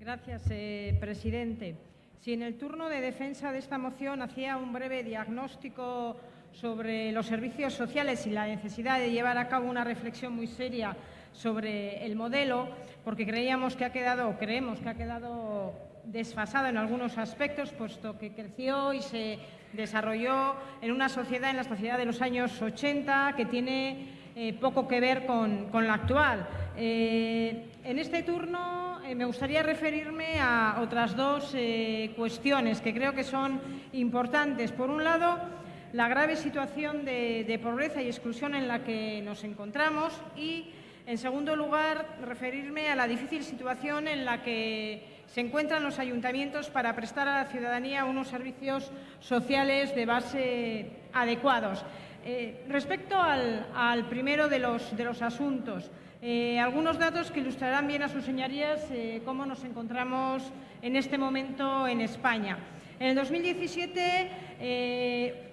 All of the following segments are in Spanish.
Gracias, eh, presidente. Si en el turno de defensa de esta moción hacía un breve diagnóstico sobre los servicios sociales y la necesidad de llevar a cabo una reflexión muy seria sobre el modelo, porque creíamos que ha quedado, creemos que ha quedado desfasado en algunos aspectos, puesto que creció y se desarrolló en una sociedad, en la sociedad de los años 80, que tiene eh, poco que ver con, la actual. Eh, en este turno me gustaría referirme a otras dos cuestiones que creo que son importantes. Por un lado, la grave situación de pobreza y exclusión en la que nos encontramos y en segundo lugar, referirme a la difícil situación en la que se encuentran los ayuntamientos para prestar a la ciudadanía unos servicios sociales de base adecuados. Eh, respecto al, primero de los, asuntos, eh, algunos datos que ilustrarán bien a sus señorías eh, cómo nos encontramos en este momento en España. En el 2017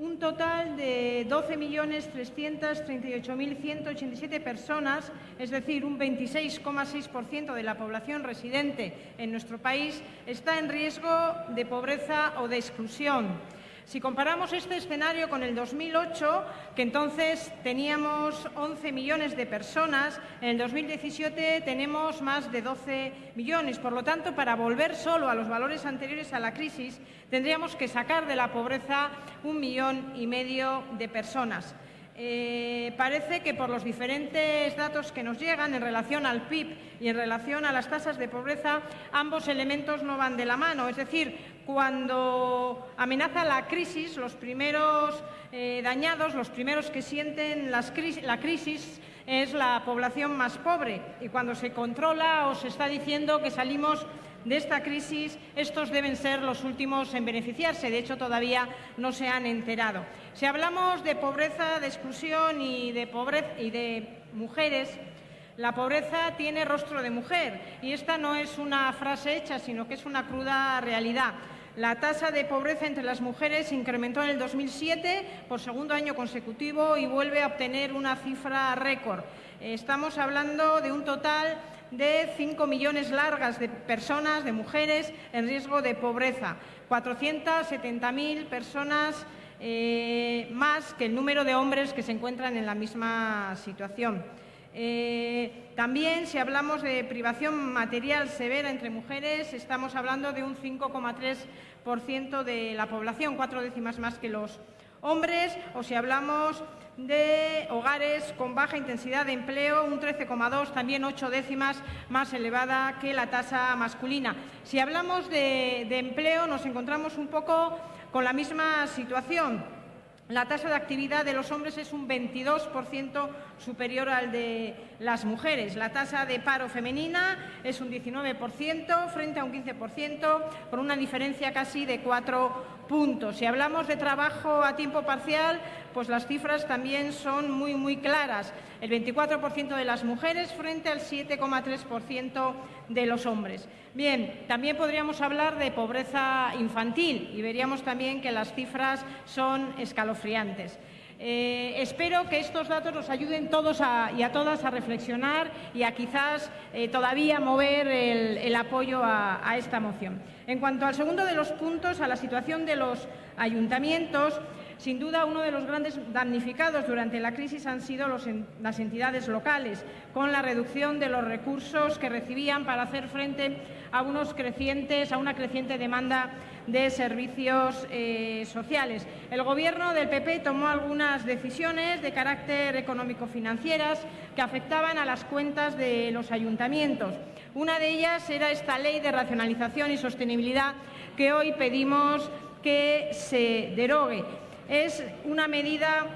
un total de 12.338.187 personas, es decir, un 26,6% de la población residente en nuestro país, está en riesgo de pobreza o de exclusión. Si comparamos este escenario con el 2008, que entonces teníamos 11 millones de personas, en el 2017 tenemos más de 12 millones. Por lo tanto, para volver solo a los valores anteriores a la crisis, tendríamos que sacar de la pobreza un millón y medio de personas. Eh, parece que por los diferentes datos que nos llegan en relación al PIB y en relación a las tasas de pobreza, ambos elementos no van de la mano. Es decir, cuando amenaza la crisis, los primeros eh, dañados, los primeros que sienten la crisis es la población más pobre y cuando se controla o se está diciendo que salimos de esta crisis, estos deben ser los últimos en beneficiarse. De hecho, todavía no se han enterado. Si hablamos de pobreza, de exclusión y de, pobreza, y de mujeres, la pobreza tiene rostro de mujer y esta no es una frase hecha, sino que es una cruda realidad. La tasa de pobreza entre las mujeres incrementó en el 2007 por segundo año consecutivo y vuelve a obtener una cifra récord. Estamos hablando de un total de 5 millones largas de personas, de mujeres, en riesgo de pobreza. 470.000 personas eh, más que el número de hombres que se encuentran en la misma situación. Eh, también, si hablamos de privación material severa entre mujeres, estamos hablando de un 5,3% de la población, cuatro décimas más que los hombres, o si hablamos de hogares con baja intensidad de empleo, un 13,2, también ocho décimas más elevada que la tasa masculina. Si hablamos de, de empleo, nos encontramos un poco con la misma situación. La tasa de actividad de los hombres es un 22% superior al de las mujeres. La tasa de paro femenina es un 19% frente a un 15%, por una diferencia casi de cuatro puntos. Si hablamos de trabajo a tiempo parcial, pues las cifras también son muy, muy claras. El 24% de las mujeres frente al 7,3% de los hombres. Bien, también podríamos hablar de pobreza infantil y veríamos también que las cifras son escalofriantes. Eh, espero que estos datos nos ayuden todos y a todas a reflexionar y a quizás eh, todavía mover el, apoyo a, a, esta moción. En cuanto al segundo de los puntos, a la situación de los ayuntamientos, sin duda, uno de los grandes damnificados durante la crisis han sido las entidades locales, con la reducción de los recursos que recibían para hacer frente a, una creciente demanda de servicios eh, sociales. El Gobierno del PP tomó algunas decisiones de carácter económico-financieras que afectaban a las cuentas de los ayuntamientos. Una de ellas era esta ley de racionalización y sostenibilidad que hoy pedimos que se derogue es una medida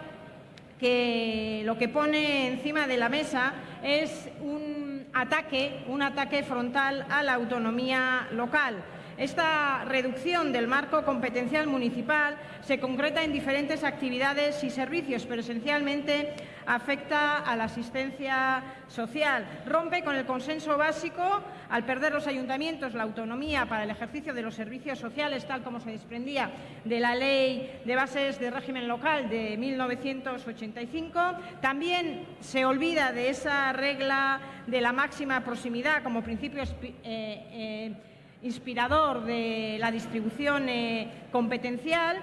que lo que pone encima de la mesa es un ataque, un ataque frontal a la autonomía local. Esta reducción del marco competencial municipal se concreta en diferentes actividades y servicios, pero esencialmente afecta a la asistencia social. Rompe con el consenso básico al perder los ayuntamientos la autonomía para el ejercicio de los servicios sociales, tal como se desprendía de la Ley de Bases de Régimen Local de 1985. También se olvida de esa regla de la máxima proximidad como principio eh, eh, inspirador de la distribución eh, competencial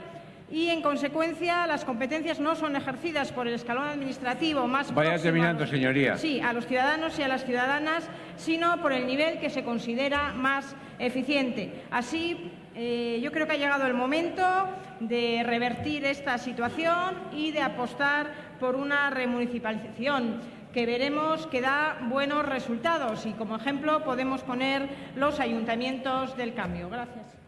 y, en consecuencia, las competencias no son ejercidas por el escalón administrativo más Vaya terminando, a los, señoría. Sí, a los ciudadanos y a las ciudadanas, sino por el nivel que se considera más eficiente. Así, eh, yo creo que ha llegado el momento de revertir esta situación y de apostar por una remunicipalización que veremos que da buenos resultados y como ejemplo podemos poner los ayuntamientos del cambio. Gracias.